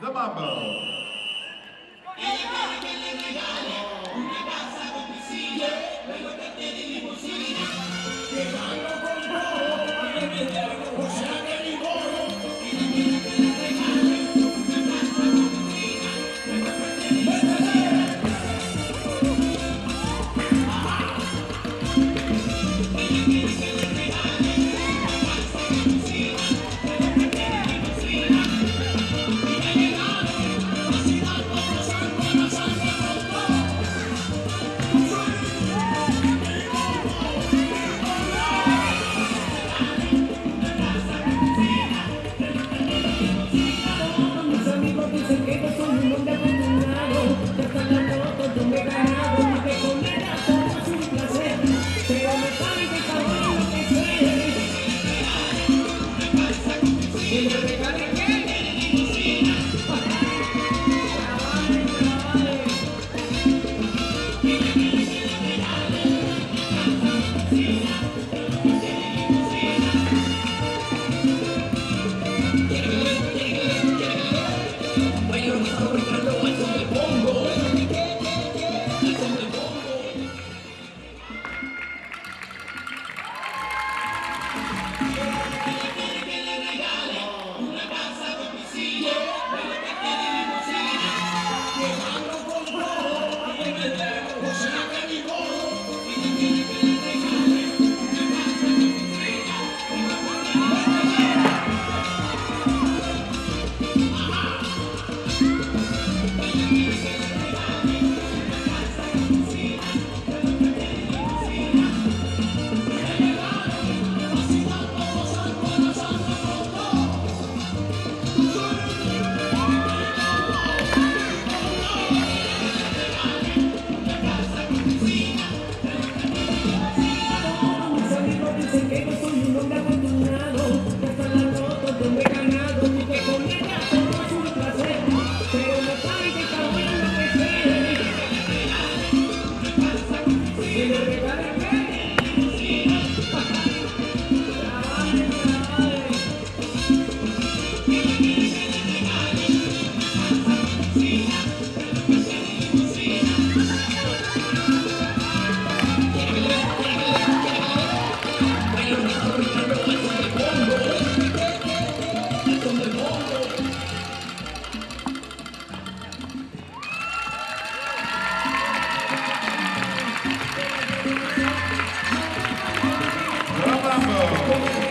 the Mambo. in the Mambo.